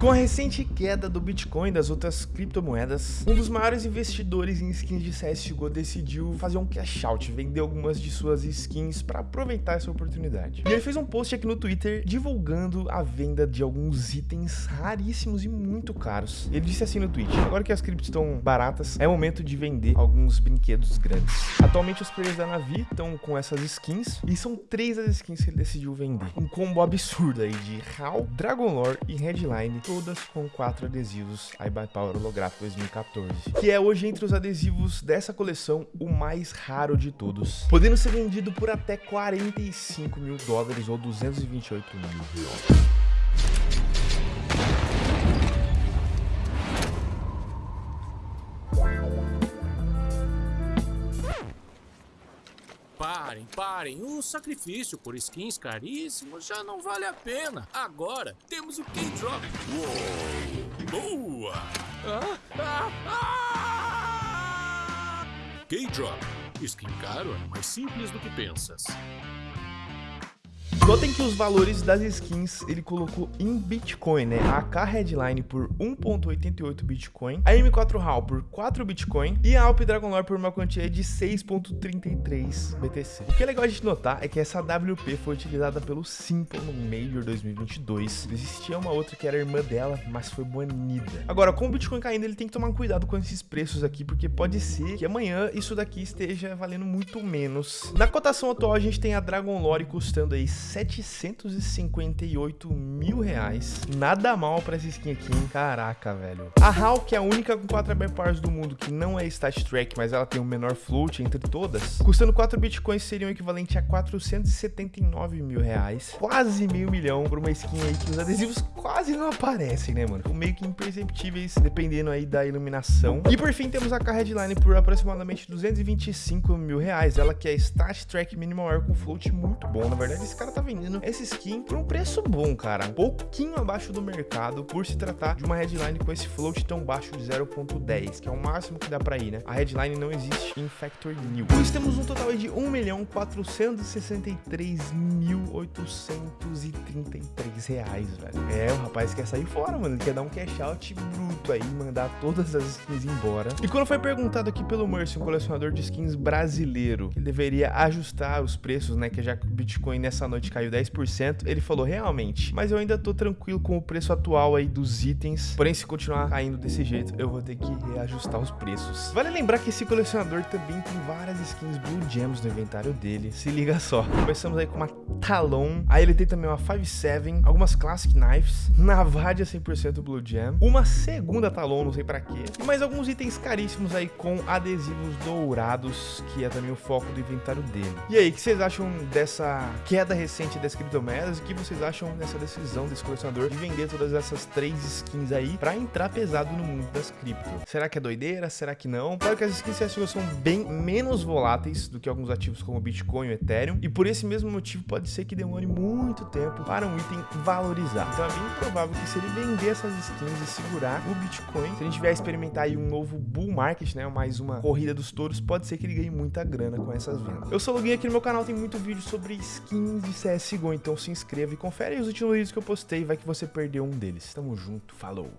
Com a recente queda do Bitcoin e das outras criptomoedas, um dos maiores investidores em skins de CSGO decidiu fazer um cash out, vender algumas de suas skins para aproveitar essa oportunidade. E ele fez um post aqui no Twitter divulgando a venda de alguns itens raríssimos e muito caros. Ele disse assim no tweet: Agora que as criptos estão baratas, é momento de vender alguns brinquedos grandes. Atualmente os players da Navi estão com essas skins e são três as skins que ele decidiu vender. Um combo absurdo aí de HAL, Dragon Lore e Headline todas com quatro adesivos iBuyPower Holográfico 2014, que é hoje entre os adesivos dessa coleção o mais raro de todos, podendo ser vendido por até 45 mil dólares ou 228 mil reais. Parem, parem. O sacrifício por skins caríssimos já não vale a pena. Agora temos o K-Drop. Boa! Ah, ah, ah! K-Drop. Skin caro é mais simples do que pensas. Notem que os valores das skins ele colocou em Bitcoin, né? A AK Headline por 1.88 Bitcoin, a M4 HAL por 4 Bitcoin e a Alp Dragon Lore por uma quantia de 6.33 BTC. O que é legal a gente notar é que essa WP foi utilizada pelo Simple no Major 2022. Existia uma outra que era irmã dela, mas foi banida. Agora, com o Bitcoin caindo, ele tem que tomar cuidado com esses preços aqui, porque pode ser que amanhã isso daqui esteja valendo muito menos. Na cotação atual, a gente tem a Dragon Lore custando aí 758 mil reais. Nada mal pra essa skin aqui, hein? Caraca, velho. A que é a única com 4 AB Powers do mundo que não é Stat Track, mas ela tem o menor float entre todas, custando 4 bitcoins seriam equivalente a 479 mil reais. Quase meio milhão por uma skin aí que os adesivos quase não aparecem, né, mano? Meio que imperceptíveis, dependendo aí da iluminação. E por fim, temos a Car Headline por aproximadamente 225 mil reais. Ela que é Stat Track Minimal Air com float muito bom. Na verdade, esse cara tá vendendo essa skin por um preço bom, cara. Um pouquinho abaixo do mercado, por se tratar de uma headline com esse float tão baixo de 0.10, que é o máximo que dá pra ir, né? A headline não existe em Factor New. Pois temos um total de 1.463.833 reais, velho. É, o rapaz quer sair fora, mano. Ele quer dar um cash out bruto aí, mandar todas as skins embora. E quando foi perguntado aqui pelo Mercy, um colecionador de skins brasileiro, ele deveria ajustar os preços, né? Que já que o Bitcoin nessa noite caiu 10%, ele falou realmente, mas eu ainda tô tranquilo com o preço atual aí dos itens, porém se continuar caindo desse jeito, eu vou ter que reajustar os preços. Vale lembrar que esse colecionador também tem várias skins Blue Gems no inventário dele, se liga só. Começamos aí com uma Talon, aí ele tem também uma 5.7, algumas Classic Knives, Navadia 100% Blue Gem, uma segunda Talon, não sei pra quê, e mais alguns itens caríssimos aí com adesivos dourados, que é também o foco do inventário dele. E aí, o que vocês acham dessa queda recente das criptomoedas. O que vocês acham dessa decisão desse colecionador de vender todas essas três skins aí para entrar pesado no mundo das cripto? Será que é doideira? Será que não? Claro que as skins CSGO são bem menos voláteis do que alguns ativos como Bitcoin e Ethereum, e por esse mesmo motivo pode ser que demore muito tempo para um item valorizar. Então é bem provável que se ele vender essas skins e segurar o Bitcoin, se a gente vier experimentar aí um novo bull market, né, mais uma corrida dos touros, pode ser que ele ganhe muita grana com essas vendas. Eu sou o Login aqui no meu canal tem muito vídeo sobre skins de CSGO CSGO, então se inscreva e confere os últimos vídeos que eu postei, vai que você perdeu um deles. Tamo junto, falou!